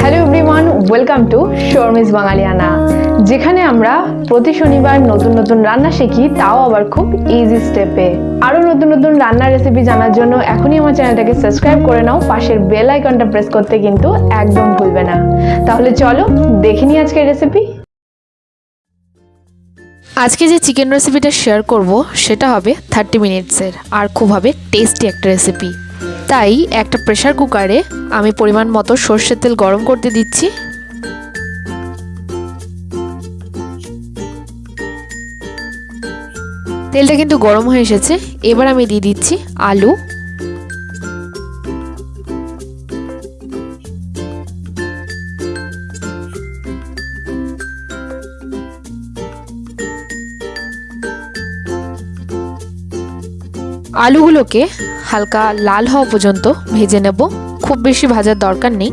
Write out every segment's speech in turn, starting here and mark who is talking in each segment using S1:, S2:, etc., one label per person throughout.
S1: Hello everyone welcome to Sharmi's Bangaliyana যেখানে আমরা প্রতি শনিবার নতুন নতুন রান্না শিখি, তাও আবার খুব ইজি স্টেপে আরও নতুন নতুন রান্নার রেসিপি জানার জন্য এখনই আমার চ্যানেলটাকে সাবস্ক্রাইব করে নাও, পাশের বেল আইকনটা প্রেস করতে কিন্তু একদম ভুলবে না। তাহলে চলো দেখে নিই আজকের রেসিপি
S2: আজকে যে চিকেন রেসিপিটা শেয়ার করব, সেটা হবে থার্টি মিনিটসের আর খুব হবে টেস্টি একটা রেসিপি তাই একটা প্রেশার কুকারে আমি পরিমাণ মতো সর্ষের তেল গরম করতে দিচ্ছি। তেলটা কিন্তু গরম হয়ে এসেছে। এবার আমি দিয়ে দিচ্ছি আলু। আলুগুলোকে হালকা লাল হওয়া পর্যন্ত ভেজে নেব। খুব বেশি ভাজার দরকার নেই।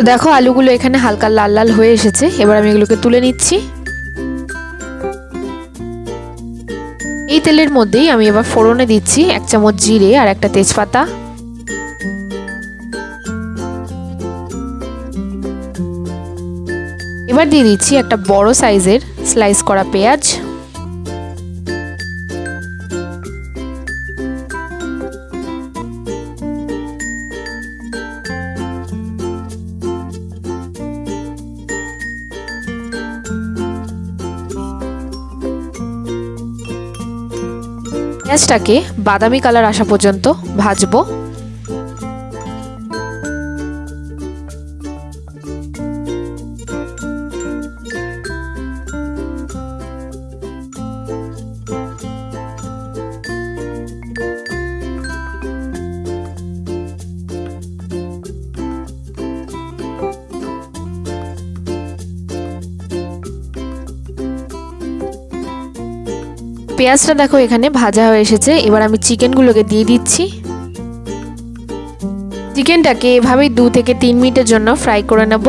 S2: তো দেখো আলুগুলো এখানে হালকা লাল লাল হয়ে এসেছে। এবার আমি এগুলোকে তুলে নিচ্ছি। এই তেলের মধ্যেই আমি এবার ফোড়নে দিচ্ছি এক চামচ জিরে আর একটা তেজপাতা। এবার দিয়ে দিচ্ছি একটা বড় সাইজের স্লাইস করা পেঁয়াজ। পেঁয়াজটাকে বাদামি কালার আসা পর্যন্ত ভাজবো। পেঁয়াজটা দেখো এখানে ভাজা হয়ে এসেছে। এবার আমি চিকেনগুলোকে দিয়ে দিচ্ছি। চিকেনটাকে এভাবেই দু থেকে তিন মিনিটের জন্য ফ্রাই করে নেব।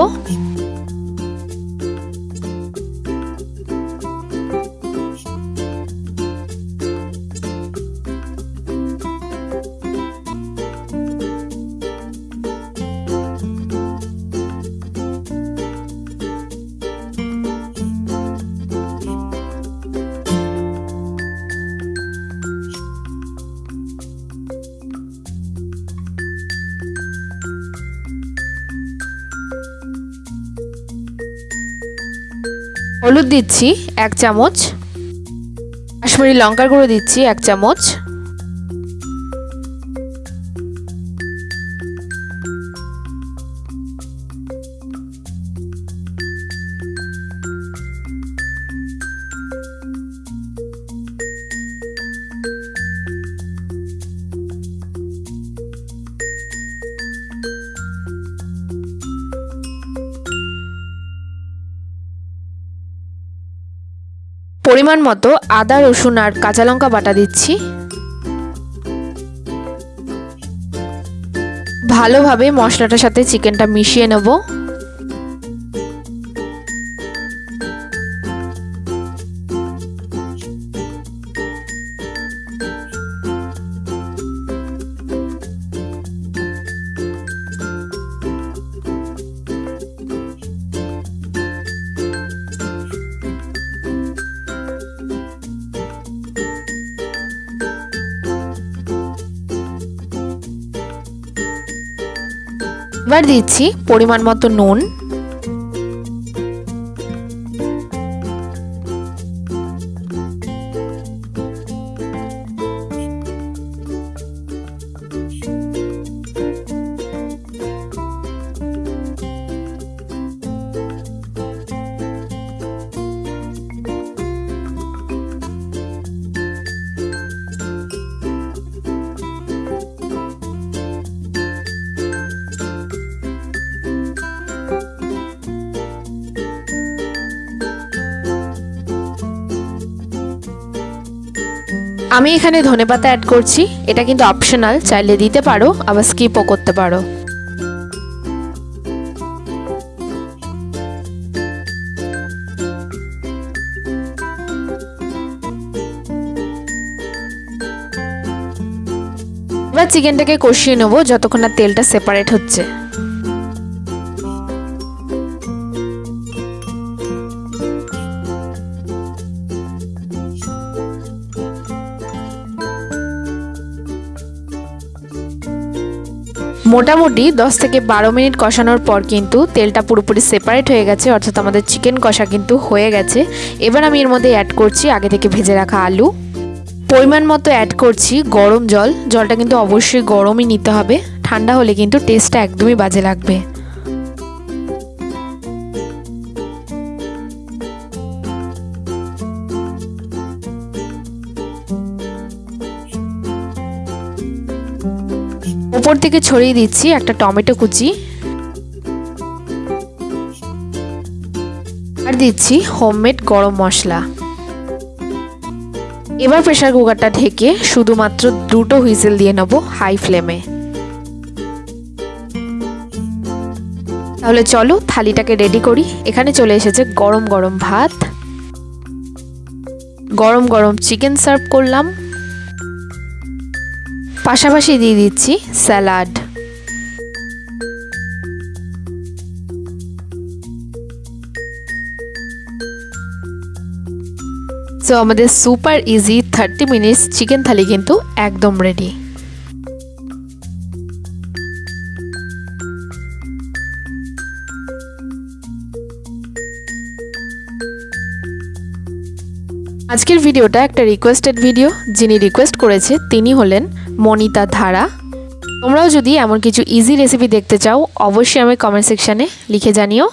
S2: হলুদ দিচ্ছি এক চামচ কাশ্মীরি লঙ্কার গুঁড়ো দিচ্ছি এক চামচ। পরিমাণ মতো আদা, রসুন আর কাঁচা লঙ্কা বাটা দিচ্ছি। ভালোভাবে মশলাটার সাথে চিকেনটা মিশিয়ে নেব। এবার দিচ্ছি পরিমাণ মতো নুন। আমি এখানে ধনেপাতা অ্যাড করছি। এটা কিন্তু অপশনাল চাইলে দিতে পারো, আবার স্কিপও করতে পারো। এবার চিকেনটাকে কষিয়ে নেব, যতক্ষণ না তেলটা সেপারেট হচ্ছে। মোটামুটি দশ থেকে বারো মিনিট কষানোর পর কিন্তু তেলটা পুরোপুরি সেপারেট হয়ে গেছে, অর্থাৎ আমাদের চিকেন কষা কিন্তু হয়ে গেছে। এবার আমি এর মধ্যে অ্যাড করছি আগে থেকে ভেজে রাখা আলু। পরিমাণ মতো অ্যাড করছি গরম জল। জলটা কিন্তু অবশ্যই গরমই নিতে হবে। ঠান্ডা হলে কিন্তু টেস্টটা একদমই বাজে লাগবে। উপর থেকে ছড়িয়ে দিচ্ছি একটা টমেটো কুচি। আর দিচ্ছি হোমমেড গরম মশলা। এবার প্রেসার কুকারটা ঢেকে শুধুমাত্র দুটো হুইসেল দিয়ে নেব হাই ফ্লেমে। তাহলে চলো থালিটাকে রেডি করি। এখানে চলে এসেছে গরম গরম ভাত। গরম গরম চিকেন সার্ভ করলাম। পাশাপাশি দিয়ে দিচ্ছি স্যালাড। সো আমাদের super easy thirty minutes chicken thali কিন্তু একদম রেডি আজকের ভিডিওটা একটা রিকোয়েস্টেড ভিডিও যিনি রিকোয়েস্ট করেছে, তিনি হলেন মনিতা ধারা। তোমরাও যদি এমন কিছু ইজি রেসিপি দেখতে চাও, অবশ্যই আমি কমেন্ট সেকশানে লিখে জানিও।